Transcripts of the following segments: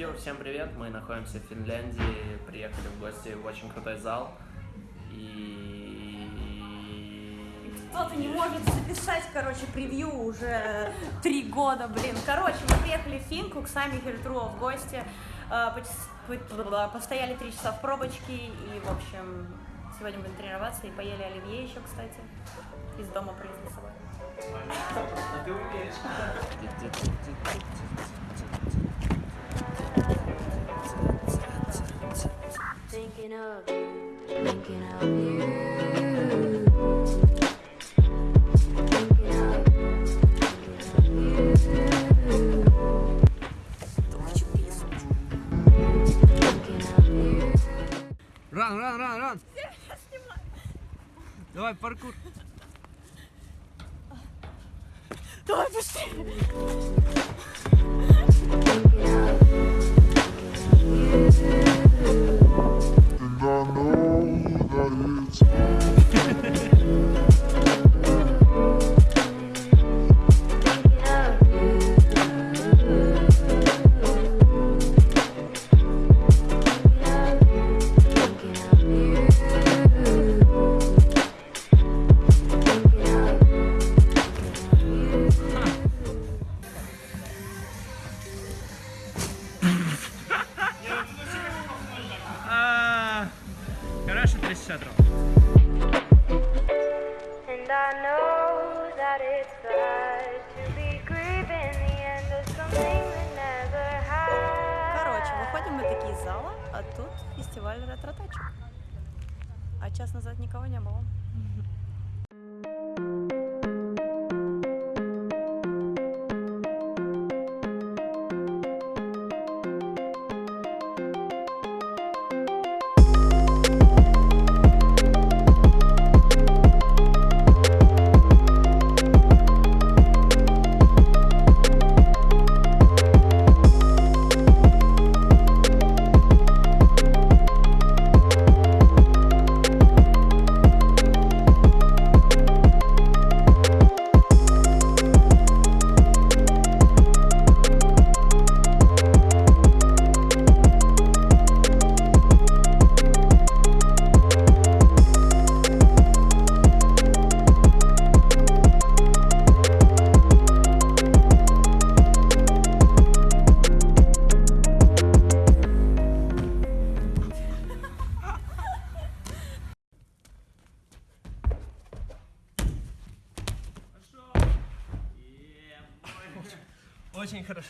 Йо, всем привет! Мы находимся в Финляндии, приехали в гости в очень крутой зал. И... Кто-то не может записать, короче, превью уже три года, блин. Короче, мы приехали в Финку к Сами Хельтруо в гости, пот- постояли три часа в пробочке и, в общем, сегодня будем тренироваться и поели оливье еще, кстати, из дома привезли с собой. Thinking of thinking of you. Thinking of, thinking of you. Thinking of you. Ран, ран, ран, ран! Давай, паркур. Давай быстрее! 360 метров. Короче, выходим мы такие из зала, а тут фестиваль ретро -тачек. А час назад никого не было. Очень хорошо.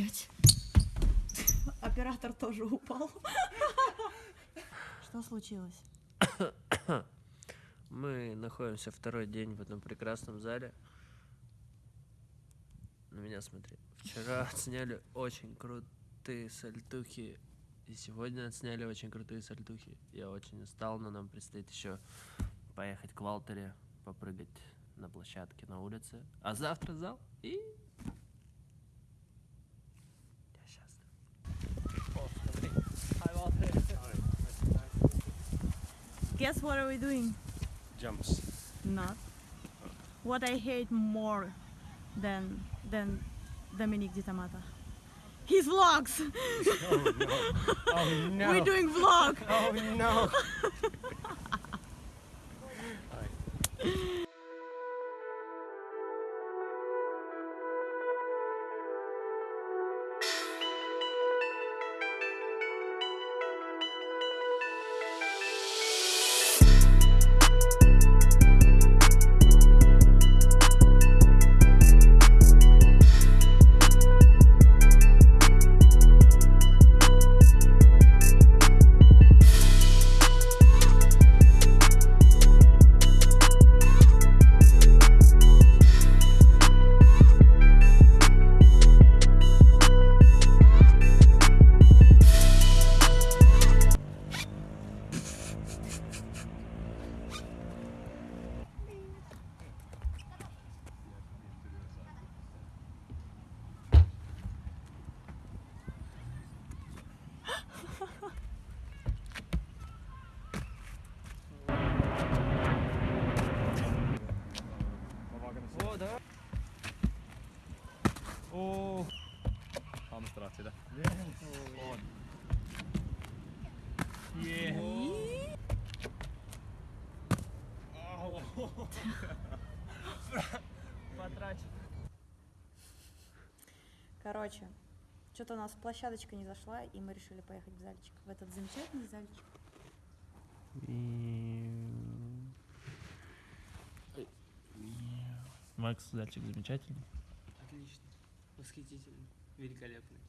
Блять. Оператор тоже упал. Что случилось? Мы находимся второй день в этом прекрасном зале. На меня смотри. Вчера отсняли очень крутые сальтухи. И сегодня отсняли очень крутые сальтухи. Я очень устал, но нам предстоит еще поехать к Валтере, попрыгать на площадке на улице. А завтра зал и... Guess what are we doing? Jumps. Not. What I hate more than than Dominic Di Tamata. His vlogs. Oh no! Oh no. We're doing vlog. Oh no. давай. О. Hamstrat да? Он. Е. Потрачу. Короче, что-то у нас площадочка не зашла, и мы решили поехать в зальчик. В этот замечательный зальчик. Макс, зальчик замечательный. Отлично. Восхитительно. Великолепный.